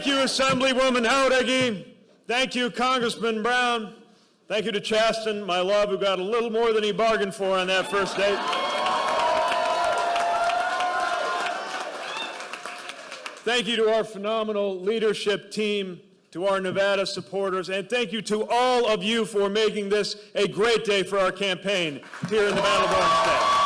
Thank you, Assemblywoman Jauregui. Thank you, Congressman Brown. Thank you to Chasten, my love, who got a little more than he bargained for on that first date. Thank you to our phenomenal leadership team, to our Nevada supporters, and thank you to all of you for making this a great day for our campaign here in the Battleborn State.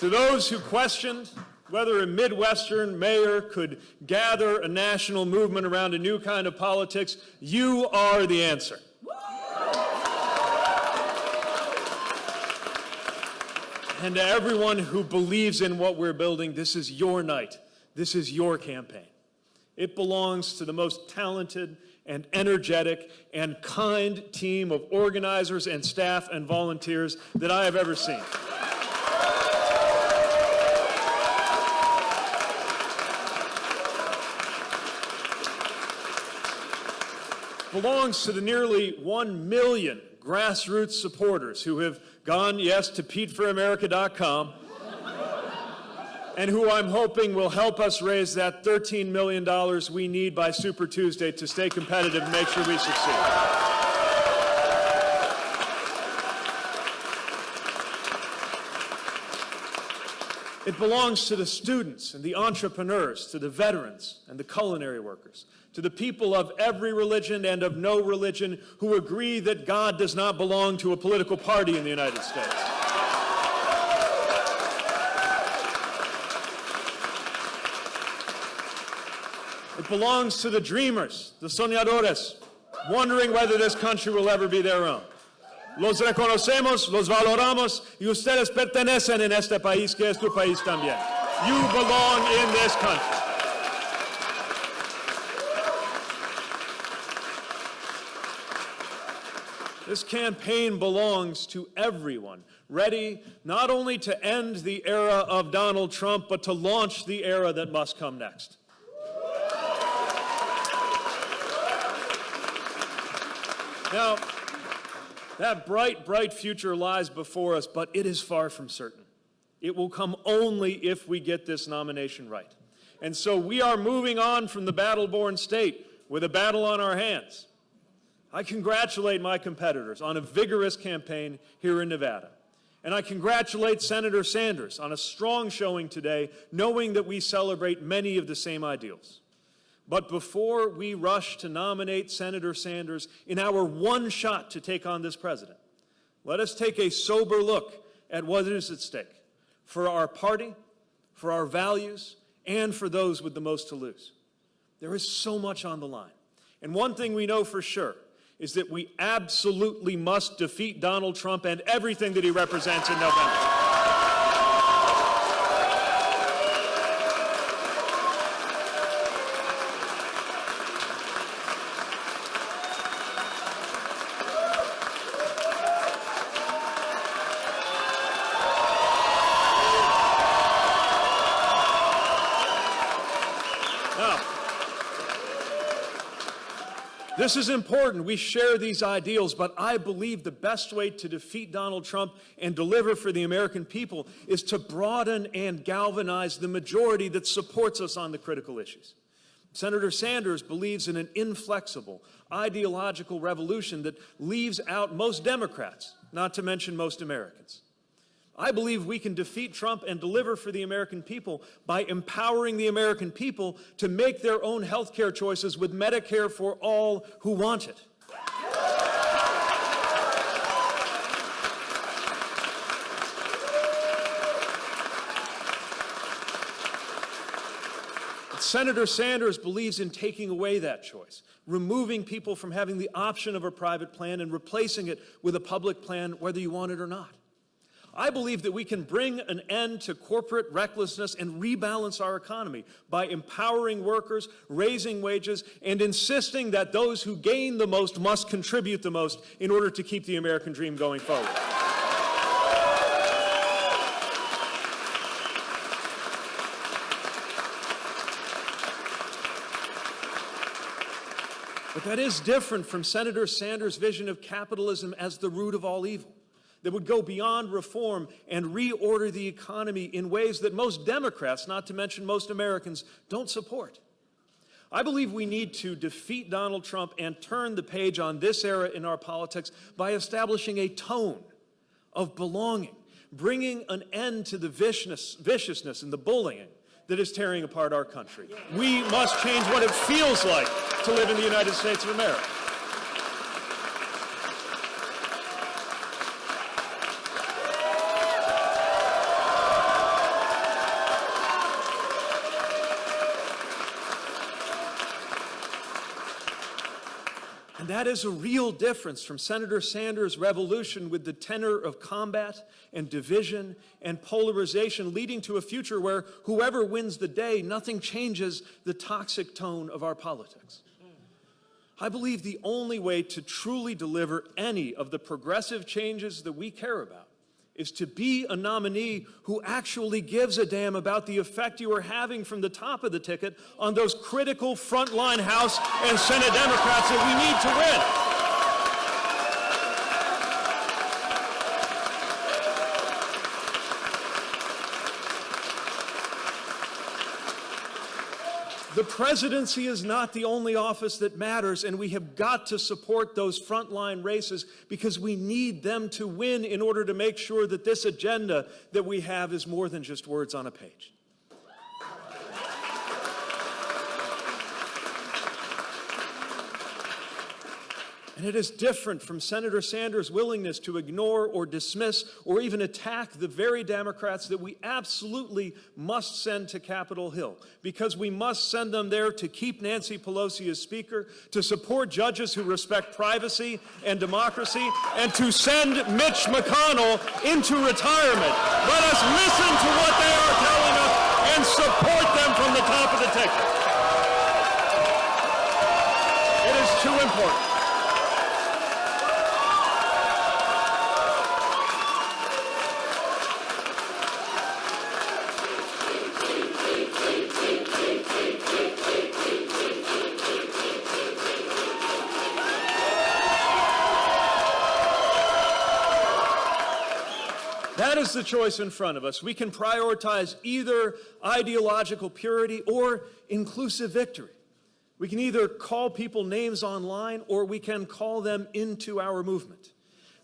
To those who questioned whether a Midwestern mayor could gather a national movement around a new kind of politics, you are the answer. And to everyone who believes in what we're building, this is your night. This is your campaign. It belongs to the most talented and energetic and kind team of organizers and staff and volunteers that I have ever seen. Belongs to the nearly 1 million grassroots supporters who have gone, yes, to PeteForAmerica.com and who I'm hoping will help us raise that $13 million we need by Super Tuesday to stay competitive and make sure we succeed. It belongs to the students and the entrepreneurs, to the veterans and the culinary workers, to the people of every religion and of no religion who agree that God does not belong to a political party in the United States. It belongs to the dreamers, the soñadores, wondering whether this country will ever be their own. Los reconocemos, los valoramos, y ustedes pertenecen en este país que es tu país también. You belong in this country. This campaign belongs to everyone, ready not only to end the era of Donald Trump, but to launch the era that must come next. Now, that bright, bright future lies before us, but it is far from certain. It will come only if we get this nomination right. And so we are moving on from the battle-born state with a battle on our hands. I congratulate my competitors on a vigorous campaign here in Nevada. And I congratulate Senator Sanders on a strong showing today, knowing that we celebrate many of the same ideals. But before we rush to nominate Senator Sanders in our one shot to take on this president, let us take a sober look at what is at stake for our party, for our values, and for those with the most to lose. There is so much on the line. And one thing we know for sure is that we absolutely must defeat Donald Trump and everything that he represents in November. This is important. We share these ideals, but I believe the best way to defeat Donald Trump and deliver for the American people is to broaden and galvanize the majority that supports us on the critical issues. Senator Sanders believes in an inflexible, ideological revolution that leaves out most Democrats, not to mention most Americans. I believe we can defeat Trump and deliver for the American people by empowering the American people to make their own health care choices with Medicare for all who want it. Senator Sanders believes in taking away that choice, removing people from having the option of a private plan and replacing it with a public plan whether you want it or not. I believe that we can bring an end to corporate recklessness and rebalance our economy by empowering workers, raising wages, and insisting that those who gain the most must contribute the most in order to keep the American dream going forward. But that is different from Senator Sanders' vision of capitalism as the root of all evil. That would go beyond reform and reorder the economy in ways that most Democrats, not to mention most Americans, don't support. I believe we need to defeat Donald Trump and turn the page on this era in our politics by establishing a tone of belonging, bringing an end to the viciousness, viciousness and the bullying that is tearing apart our country. We must change what it feels like to live in the United States of America. That is a real difference from Senator Sanders' revolution with the tenor of combat and division and polarization, leading to a future where whoever wins the day, nothing changes the toxic tone of our politics. I believe the only way to truly deliver any of the progressive changes that we care about is to be a nominee who actually gives a damn about the effect you are having from the top of the ticket on those critical frontline House and Senate Democrats that we need to win. The presidency is not the only office that matters, and we have got to support those frontline races because we need them to win in order to make sure that this agenda that we have is more than just words on a page. And it is different from Senator Sanders' willingness to ignore or dismiss or even attack the very Democrats that we absolutely must send to Capitol Hill because we must send them there to keep Nancy Pelosi as Speaker, to support judges who respect privacy and democracy, and to send Mitch McConnell into retirement. Let us listen to what they are telling us and support them from the top of the ticket. Is the choice in front of us. We can prioritize either ideological purity or inclusive victory. We can either call people names online or we can call them into our movement.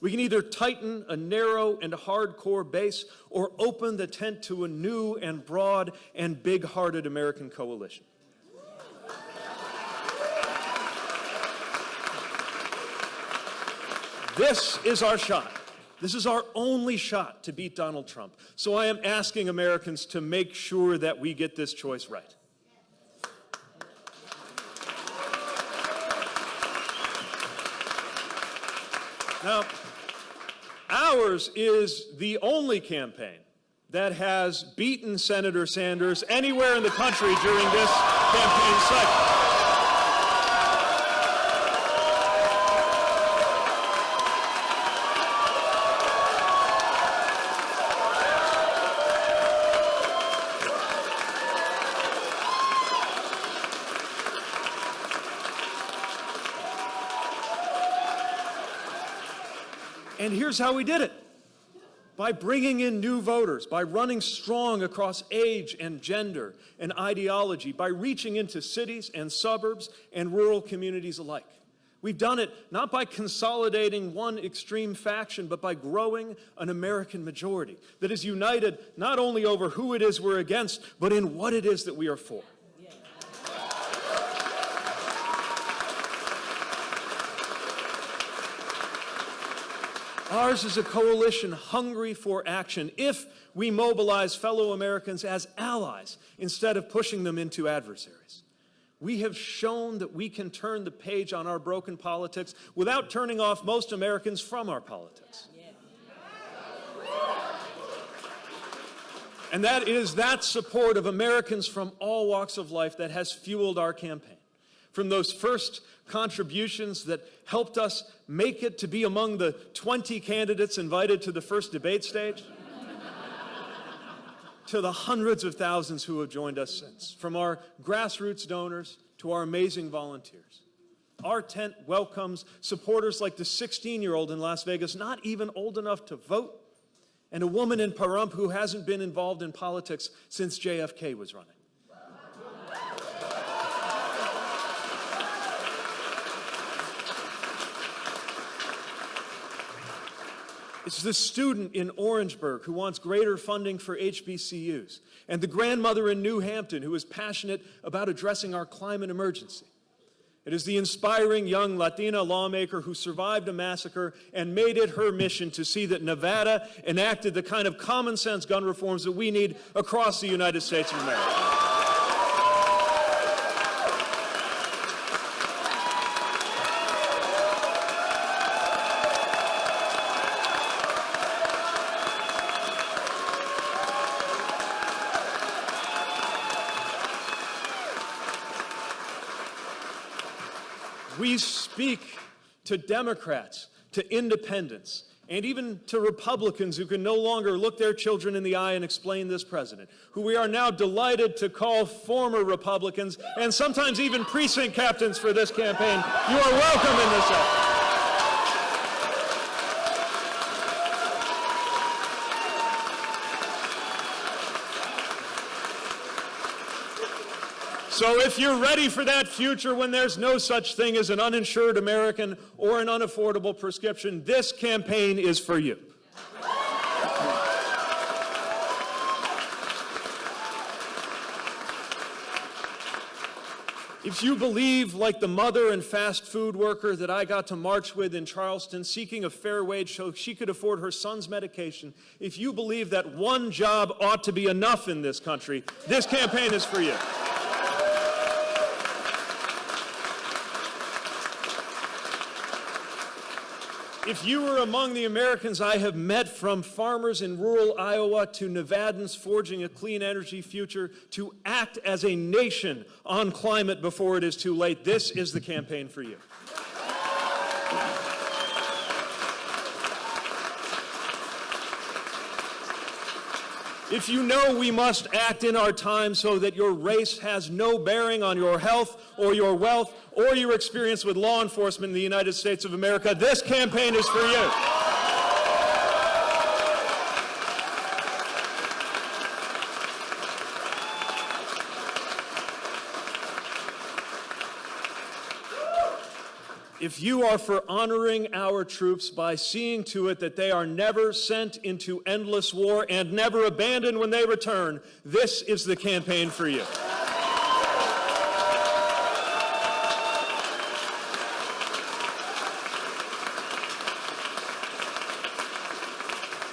We can either tighten a narrow and hardcore base or open the tent to a new and broad and big-hearted American coalition. This is our shot. This is our only shot to beat Donald Trump. So I am asking Americans to make sure that we get this choice right. Now, ours is the only campaign that has beaten Senator Sanders anywhere in the country during this campaign cycle. And here's how we did it. By bringing in new voters, by running strong across age and gender and ideology, by reaching into cities and suburbs and rural communities alike. We've done it not by consolidating one extreme faction, but by growing an American majority that is united not only over who it is we're against, but in what it is that we are for. Ours is a coalition hungry for action if we mobilize fellow Americans as allies instead of pushing them into adversaries. We have shown that we can turn the page on our broken politics without turning off most Americans from our politics. And that is that support of Americans from all walks of life that has fueled our campaign. From those first contributions that helped us make it to be among the 20 candidates invited to the first debate stage, to the hundreds of thousands who have joined us since, from our grassroots donors to our amazing volunteers. Our tent welcomes supporters like the 16 year old in Las Vegas, not even old enough to vote, and a woman in Pahrump who hasn't been involved in politics since JFK was running. It's the student in Orangeburg who wants greater funding for HBCUs, and the grandmother in New Hampton who is passionate about addressing our climate emergency. It is the inspiring young Latina lawmaker who survived a massacre and made it her mission to see that Nevada enacted the kind of common sense gun reforms that we need across the United States of America. We speak to Democrats, to independents, and even to Republicans who can no longer look their children in the eye and explain this president, who we are now delighted to call former Republicans and sometimes even precinct captains for this campaign. You are welcome in this effort. So if you're ready for that future when there's no such thing as an uninsured American or an unaffordable prescription, this campaign is for you. If you believe, like the mother and fast food worker that I got to march with in Charleston, seeking a fair wage so she could afford her son's medication, if you believe that one job ought to be enough in this country, this campaign is for you. If you were among the Americans I have met from farmers in rural Iowa to Nevadans forging a clean energy future to act as a nation on climate before it is too late, this is the campaign for you. If you know we must act in our time so that your race has no bearing on your health or your wealth or your experience with law enforcement in the United States of America, this campaign is for you. If you are for honoring our troops by seeing to it that they are never sent into endless war and never abandoned when they return, this is the campaign for you.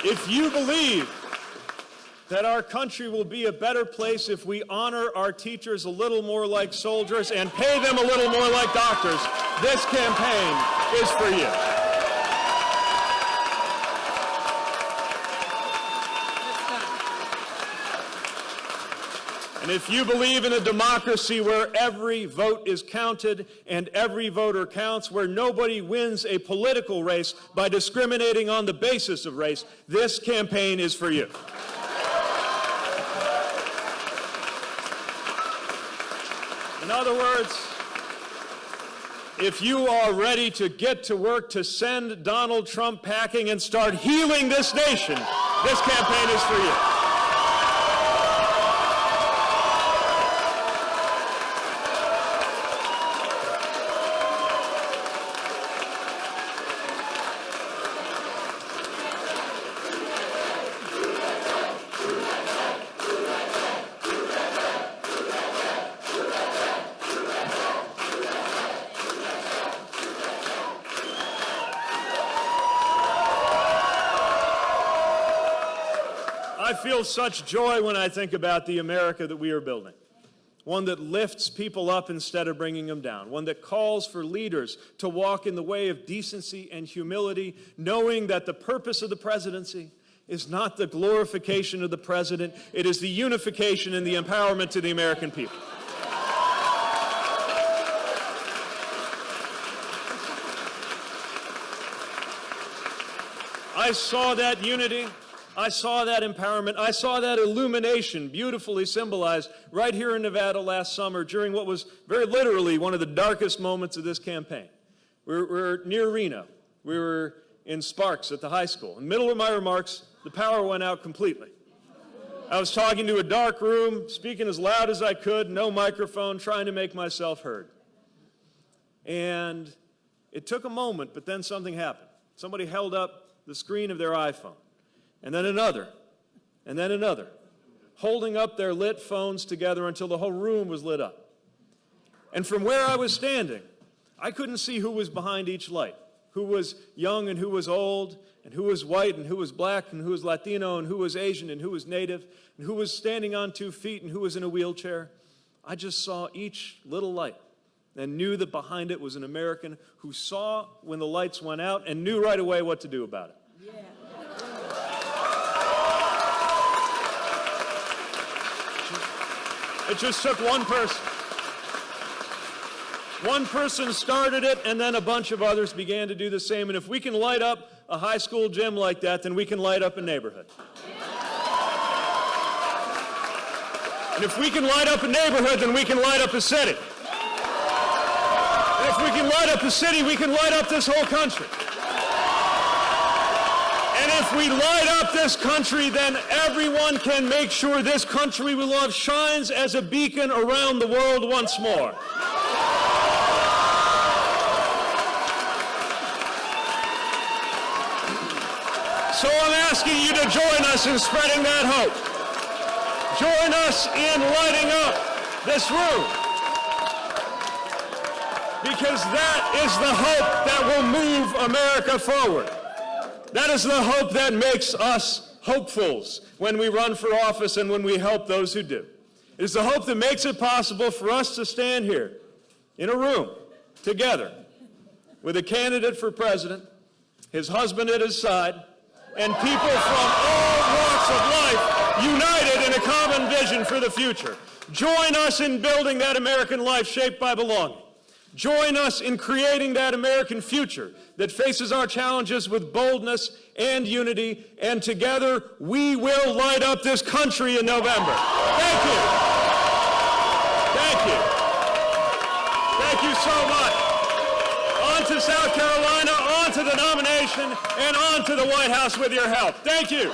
If you believe that our country will be a better place if we honor our teachers a little more like soldiers and pay them a little more like doctors, this campaign is for you. And if you believe in a democracy where every vote is counted and every voter counts, where nobody wins a political race by discriminating on the basis of race, this campaign is for you. Other words, if you are ready to get to work to send Donald Trump packing and start healing this nation, this campaign is for you. I feel such joy when I think about the America that we are building. One that lifts people up instead of bringing them down. One that calls for leaders to walk in the way of decency and humility, knowing that the purpose of the presidency is not the glorification of the president, it is the unification and the empowerment to the American people. I saw that unity I saw that empowerment. I saw that illumination beautifully symbolized right here in Nevada last summer during what was very literally one of the darkest moments of this campaign. We were, we were near Reno. We were in Sparks at the high school. In the middle of my remarks, the power went out completely. I was talking to a dark room, speaking as loud as I could, no microphone, trying to make myself heard. And it took a moment, but then something happened. Somebody held up the screen of their iPhone, and then another, and then another, holding up their lit phones together until the whole room was lit up. And from where I was standing, I couldn't see who was behind each light, who was young and who was old, and who was white and who was black and who was Latino and who was Asian and who was native and who was standing on two feet and who was in a wheelchair. I just saw each little light and knew that behind it was an American who saw when the lights went out and knew right away what to do about it. Yeah. It just took one person. One person started it, and then a bunch of others began to do the same. And if we can light up a high school gym like that, then we can light up a neighborhood. And if we can light up a neighborhood, then we can light up a city. And if we can light up a city, we can light up this whole country. If we light up this country, then everyone can make sure this country we love shines as a beacon around the world once more. So I'm asking you to join us in spreading that hope. Join us in lighting up this room. Because that is the hope that will move America forward. That is the hope that makes us hopefuls when we run for office and when we help those who do. It is the hope that makes it possible for us to stand here in a room together with a candidate for president, his husband at his side, and people from all walks of life united in a common vision for the future. Join us in building that American life shaped by belonging. Join us in creating that American future that faces our challenges with boldness and unity, and together we will light up this country in November. Thank you. Thank you. Thank you so much. On to South Carolina, on to the nomination, and on to the White House with your help. Thank you.